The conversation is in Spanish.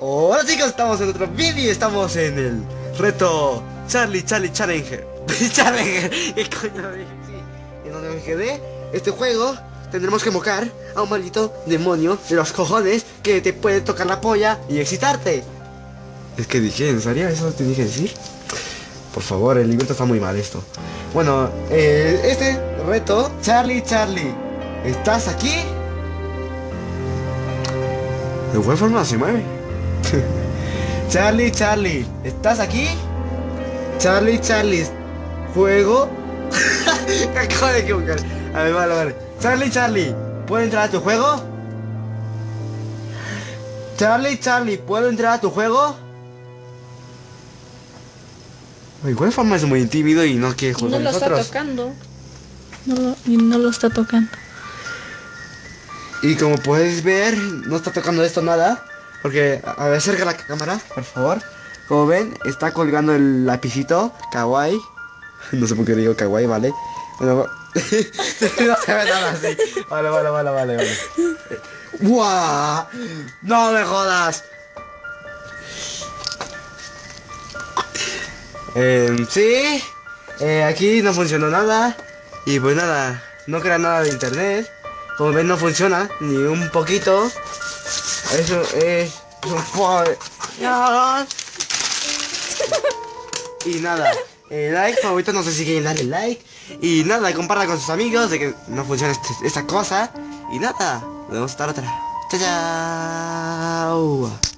Hola chicos, estamos en otro vídeo Estamos en el reto Charlie Charlie Challenger Challenger, ¿qué coño Sí, en donde me quedé Este juego tendremos que mocar a un maldito demonio de los cojones Que te puede tocar la polla y excitarte Es que dije, ¿en serio? ¿Eso te dije decir? Por favor, el libreto está muy mal esto Bueno, eh, este reto Charlie Charlie ¿Estás aquí? De igual forma se mueve Charlie, Charlie, ¿estás aquí? Charlie, Charlie, ¿juego? Acabo de equivocar. A ver, vale, vale. Charlie, Charlie, ¿puedo entrar a tu juego? Charlie, Charlie, ¿puedo entrar a tu juego? Igual forma es muy tímido y no quiere jugar no con lo nosotros. está tocando. No lo, y no lo está tocando. Y como puedes ver, no está tocando esto nada. Porque, a ver, acerca la cámara, por favor. Como ven, está colgando el lapicito, kawaii. No sé por qué digo kawaii, ¿vale? Bueno, no se ve nada así. Vale, vale, vale, vale, vale. ¡Buah! ¡No me jodas! Eh, sí, aquí no funcionó nada. Y pues nada, no crea nada de internet. Como ven, no funciona ni un poquito. Eso es un. Y nada, eh, like, favorito, no sé si quieren darle like. Y nada, comparta con sus amigos de que no funciona este- esta cosa. Y nada, nos vemos hasta la otra. Chao, chao.